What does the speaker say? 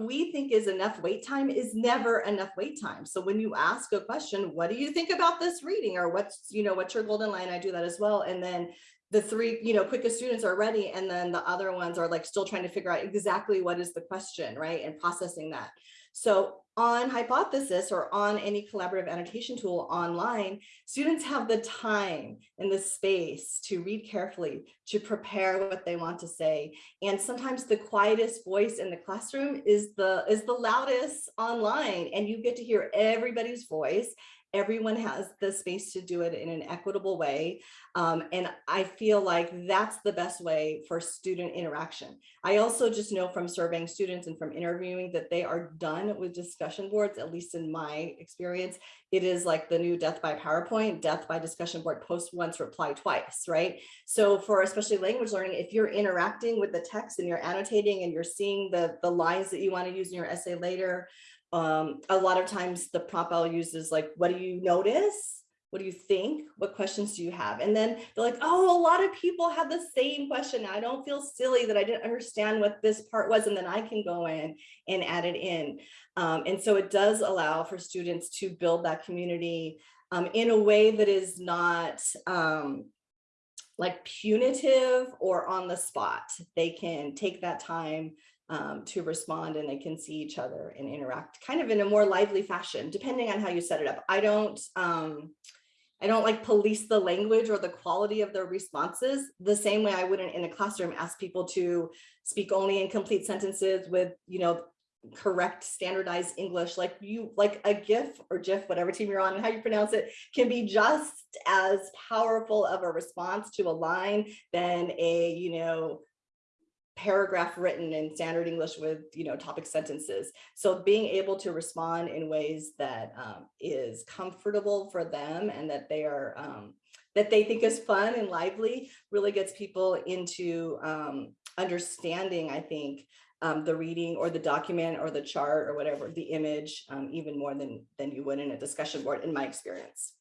we think is enough wait time is never enough wait time. So when you ask a question, what do you think about this reading or what's, you know, what's your golden line? I do that as well. And then the three, you know, quickest students are ready. And then the other ones are like still trying to figure out exactly what is the question, right? And processing that. So on Hypothesis or on any collaborative annotation tool online, students have the time and the space to read carefully, to prepare what they want to say. And sometimes the quietest voice in the classroom is the, is the loudest online and you get to hear everybody's voice everyone has the space to do it in an equitable way. Um, and I feel like that's the best way for student interaction. I also just know from surveying students and from interviewing that they are done with discussion boards, at least in my experience. It is like the new death by PowerPoint, death by discussion board, post once, reply twice, right? So for especially language learning, if you're interacting with the text and you're annotating and you're seeing the, the lines that you want to use in your essay later, um, a lot of times the prompt I'll use is like, what do you notice? What do you think? What questions do you have? And then they're like, oh, a lot of people have the same question. I don't feel silly that I didn't understand what this part was. And then I can go in and add it in. Um, and so it does allow for students to build that community um, in a way that is not um, like punitive or on the spot. They can take that time um, to respond and they can see each other and interact kind of in a more lively fashion, depending on how you set it up. I don't, um, I don't like police the language or the quality of their responses the same way I wouldn't in a classroom ask people to speak only in complete sentences with, you know, correct standardized English like you like a GIF or GIF, whatever team you're on and how you pronounce it can be just as powerful of a response to a line than a, you know, paragraph written in standard English with, you know, topic sentences. So being able to respond in ways that um, is comfortable for them and that they are, um, that they think is fun and lively really gets people into um, understanding, I think, um, the reading or the document or the chart or whatever, the image, um, even more than, than you would in a discussion board, in my experience.